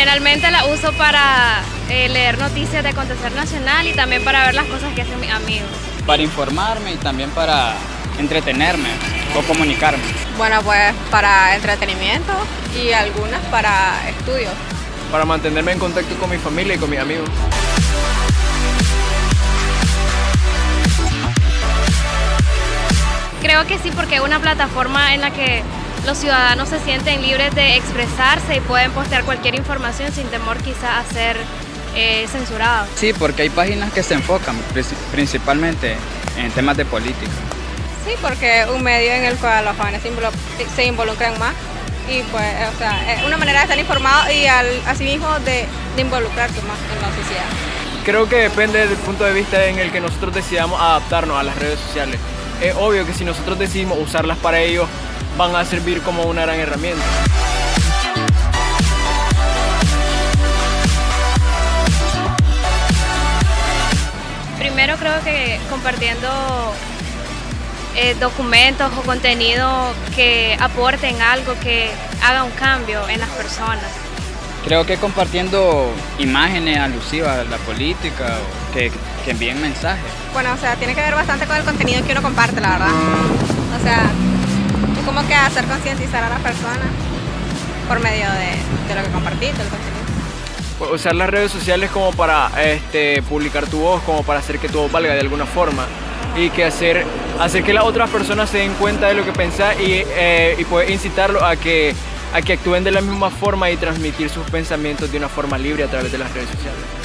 Generalmente la uso para eh, leer noticias de acontecer nacional y también para ver las cosas que hacen mis amigos. Para informarme y también para entretenerme o comunicarme. Bueno, pues para entretenimiento y algunas para estudios. Para mantenerme en contacto con mi familia y con mis amigos. Creo que sí, porque es una plataforma en la que los ciudadanos se sienten libres de expresarse y pueden postear cualquier información sin temor quizá a ser eh, censurado. Sí, porque hay páginas que se enfocan principalmente en temas de política. Sí, porque es un medio en el cual los jóvenes se involucran más y pues, o sea, es una manera de estar informados y al, asimismo de, de involucrarse más en la sociedad. Creo que depende del punto de vista en el que nosotros decidamos adaptarnos a las redes sociales. Es obvio que si nosotros decidimos usarlas para ello, van a servir como una gran herramienta. Primero creo que compartiendo eh, documentos o contenido que aporten algo, que haga un cambio en las personas. Creo que compartiendo imágenes alusivas a la política, que, que envíen mensajes. Bueno, o sea, tiene que ver bastante con el contenido que uno comparte, la verdad. O sea, como que hacer concientizar a las personas por medio de, lo que compartiste, del contenido. Pues, usar las redes sociales como para este, publicar tu voz, como para hacer que tu voz valga de alguna forma y que hacer, hacer que las otras personas se den cuenta de lo que pensás y, eh, y poder incitarlos a que, a que actúen de la misma forma y transmitir sus pensamientos de una forma libre a través de las redes sociales.